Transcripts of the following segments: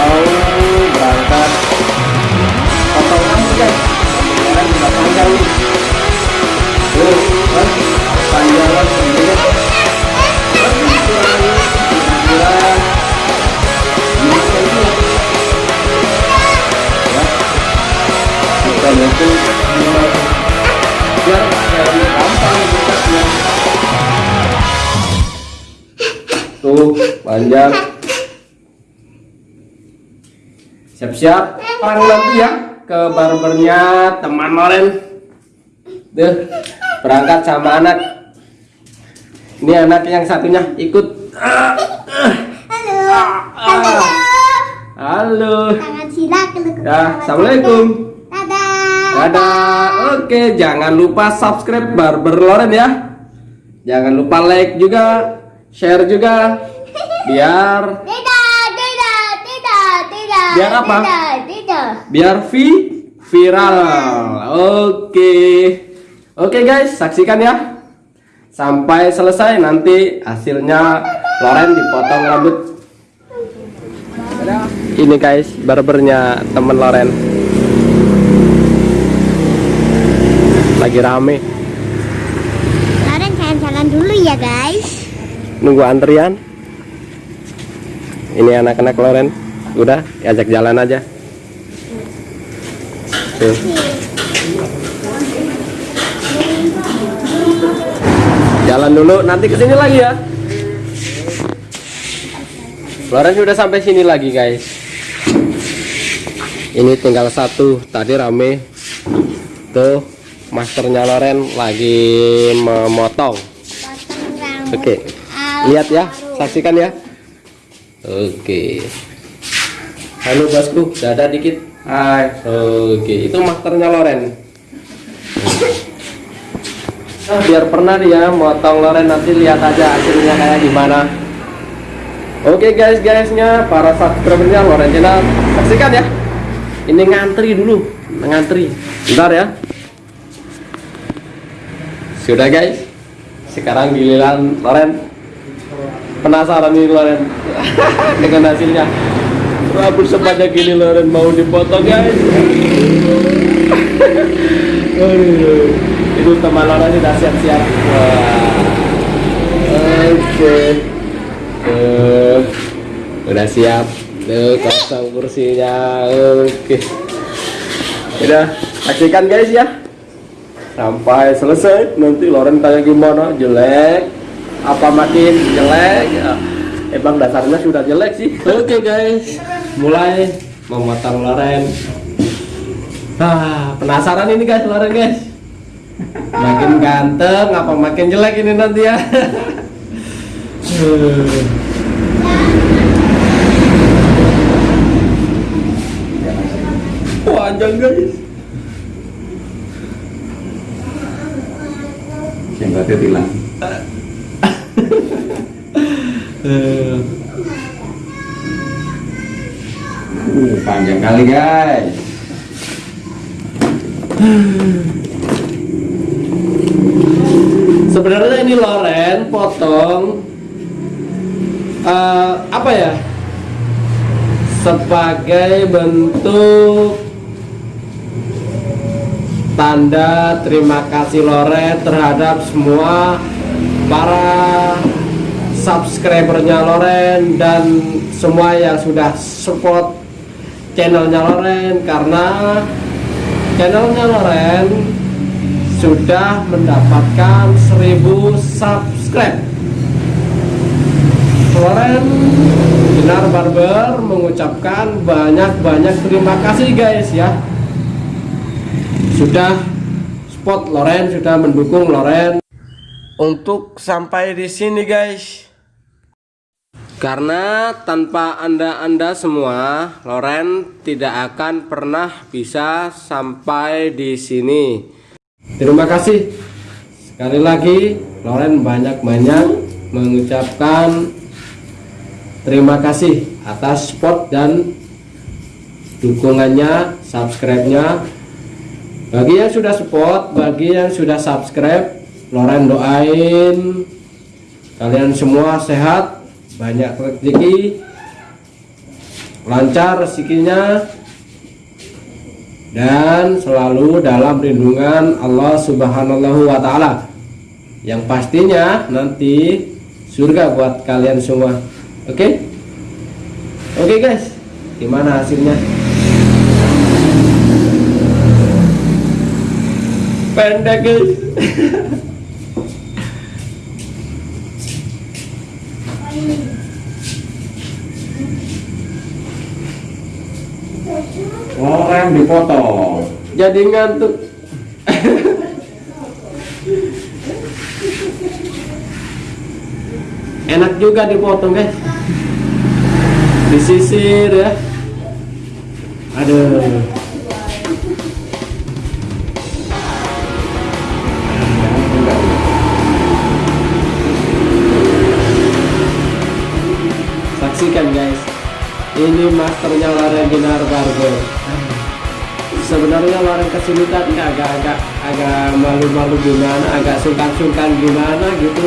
mau berangkat. Potong rambut guys. Loren udah panjang tuh kan? Panjangan sendiri. Cm ya kita lima biar lebih gampang bekasnya tuh panjang siap-siap. Orang nanti ya ke barbernya teman Loren deh berangkat sama anak. Ini anak yang satunya ikut. Halo. Halo. halo. Ya assalamualaikum. Dadah. dadah. Oke jangan lupa subscribe barber Loren ya. Jangan lupa like juga share juga. Biar Tidak, tidak, tidak, tidak. Biar apa? Biar vi viral. Oke. Oke guys saksikan ya. Sampai selesai nanti hasilnya Loren dipotong rambut. Ini guys barbernya temen Loren. Lagi rame. Sekarang saya jalan dulu ya guys. nunggu antrian. Ini anak-anak Loren udah ajak jalan aja. Tuh. jalan dulu nanti ke sini lagi ya. Loren sudah sampai sini lagi guys. Ini tinggal satu tadi rame. Tuh masternya Loren lagi memotong. Oke lihat ya saksikan ya. Oke halo bosku dada dikit. Hai. Oke itu masternya Loren. Nah, biar pernah dia motong Loren nanti lihat aja hasilnya kayak gimana. Oke guys guysnya para subscribernya Loren channel saksikan ya. Ini ngantri dulu ngantri. Bentar ya. Sudah guys? Sekarang giliran Loren. Penasaran nih Loren dengan hasilnya rambut sebanyak gini Loren mau dipotong guys. Itu teman Loren sudah siap-siap. Oke. Tuh, udah siap. Tuh kosong kursinya. Oke. Udah saksikan guys ya. Sampai selesai. Nanti Loren tanya gimana? Jelek. Apa makin jelek? Ya, emang dasarnya sudah jelek sih. Oke guys mulai memotong Loren ah penasaran ini guys Loren guys? Makin ganteng apa makin jelek ini nanti ya? Panjang guys. Yang berarti hilang uh, panjang kali guys. Sebenarnya ini Loren potong eh, apa ya? Sebagai bentuk tanda terima kasih Loren terhadap semua para subscribernya Loren dan semua yang sudah support channelnya Loren karena channelnya Loren sudah mendapatkan 1000 subscribe. Loren Binar Barber mengucapkan banyak-banyak terima kasih guys ya. Sudah spot Loren sudah mendukung Loren. Untuk sampai di sini guys karena tanpa anda-anda semua Loren tidak akan pernah bisa sampai di sini. Terima kasih. Sekali lagi Loren banyak-banyak mengucapkan terima kasih atas support dan dukungannya subscribe-nya. Bagi yang sudah support bagi yang sudah subscribe Loren doain kalian semua sehat banyak rezeki lancar rezekinya dan selalu dalam lindungan Allah Subhanahu wa taala. Yang pastinya nanti surga buat kalian semua. Oke? Oke guys, gimana hasilnya? Pendek guys. Rem dipotong. Jadi ngantuk. Enak juga dipotong guys. Disisir ya. Aduh. Saksikan guys. Ini masternya Laren Dinar Barber. Sebenarnya Laren kesulitan agak-agak agak malu-malu gimana, agak sungkan-sungkan gimana gitu.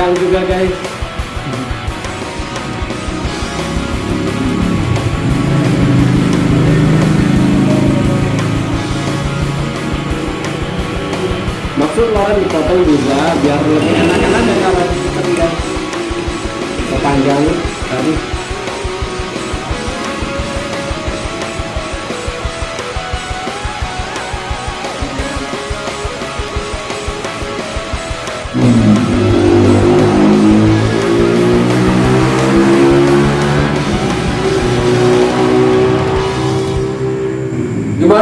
Tegang juga guys. Maksud Loren dipotong juga biar lebih enakan aja kalau. Kepanjang tadi.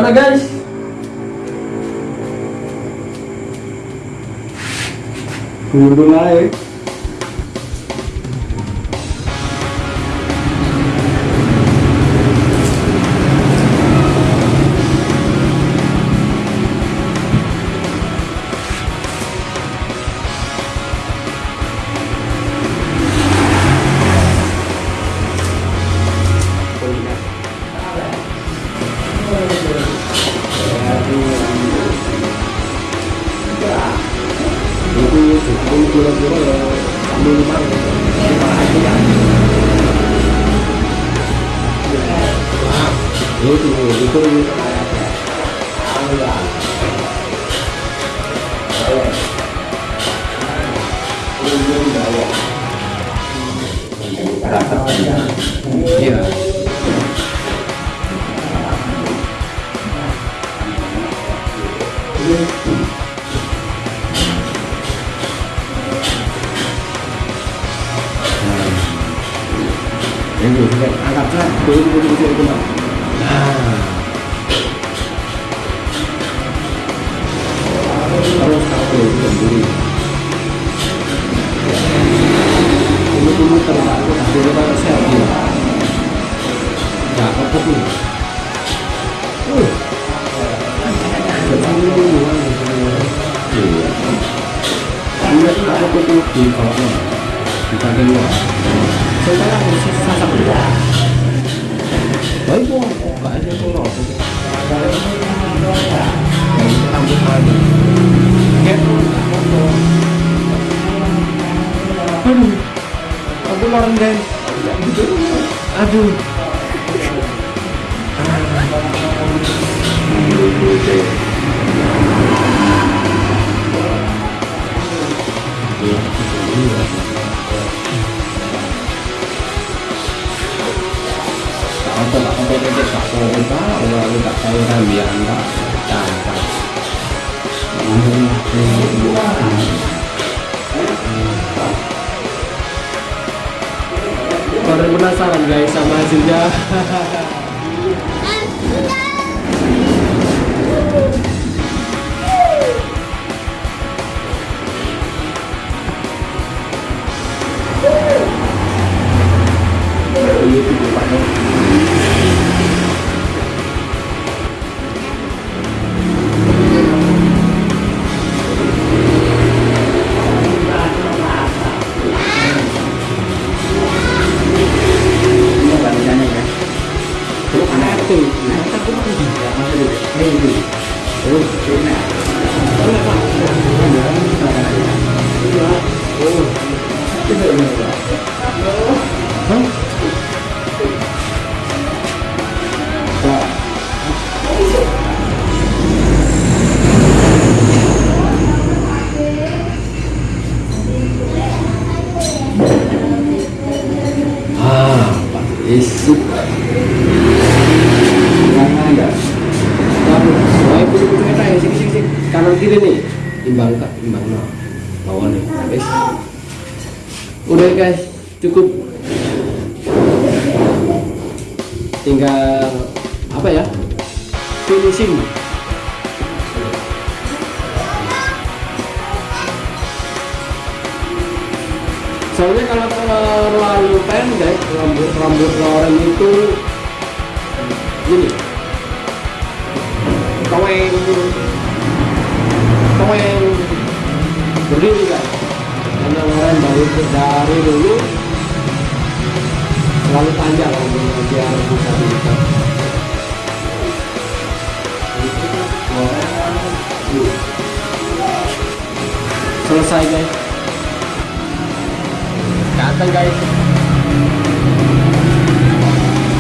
Gimana guys? Mulai. itu itu itu Iya. Yang dulu kan angkat kan, turun turun turun turun. Nah, terus kamu sendiri. Ini dulu kan saya bilang, ya apa pun. Uh, kecil dulu kan, iya. Lihat apa pun di bawah, di bagian luar. Sekarang harus sasak dulu. Baik bu, gak ada. Kayak Aduh, aku lorong guys. Aduh. Tahu kita, orang. Baru penasaran guys sama hasilnya. Ah, Waduh, saya punya punya ya, sini sini sini. Kanan kiri nih, imbang tak imbang no. Lawan nih, guys. Udah guys, cukup. Tinggal apa ya? Finishing. Soalnya kalau terlalu pendek rambut rambut Loren itu gini, kaweng, kaweng berdiri kan. Karena Loren dari dari dulu selalu panjang rambutnya biar bisa diikat. Selesai guys. Ganteng guys.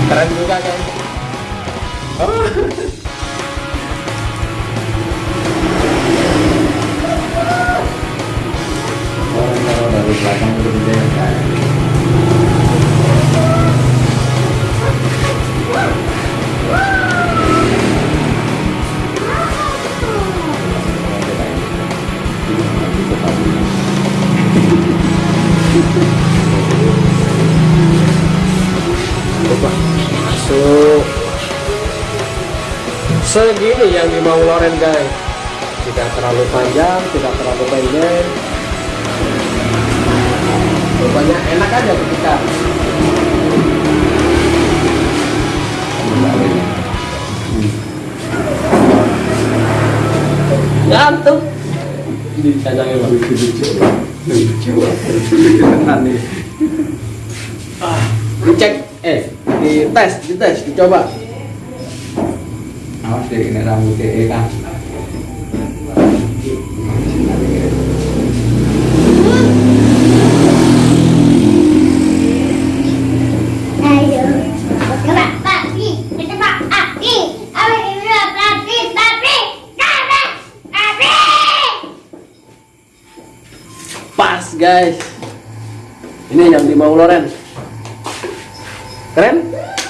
Keren juga guys. Oh. Belakang kan. Segini yang dimau Loren guys. Tidak terlalu panjang, tidak terlalu pendek. Pokoknya enak aja ketika ngantuk. Dicacangin bang. Kenan nih. Ah, dicek, eh, dites, dites, dicoba. Awas deh ini rambutnya eh kan. Guys. Ini yang dimau Loren. Keren?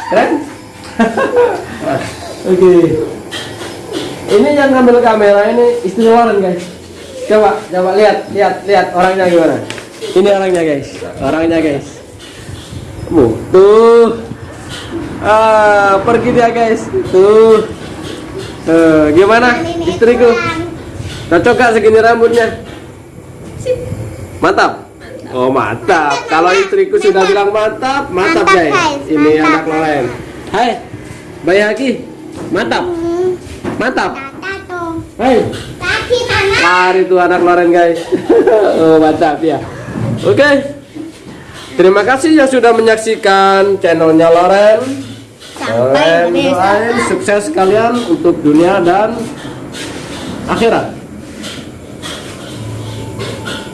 Keren? Oke. Ini yang ngambil kamera ini istri Loren guys. Coba, coba lihat, lihat, lihat orangnya gimana. Ini orangnya guys, orangnya guys. Tuh. Ah, pergi dia guys. Tuh. Tuh, gimana istriku? Cocok gak segini rambutnya? Mantap. Oh mantap. Kalau istriku sudah bilang mantap, mantap, Mantap, guys. guys. Ini Mantap, anak Loren. Hai, Bayi Haki. Mantap, Hmm, mantap. Hai, lari tuh anak Loren guys. oh mantap ya. Oke. Terima kasih yang sudah menyaksikan channelnya Loren. Sampai Loren doain sukses kalian untuk dunia dan akhirat.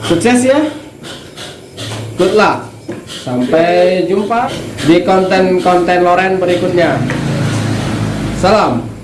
Sukses ya. Good luck. Sampai jumpa di konten-konten Loren berikutnya. Salam.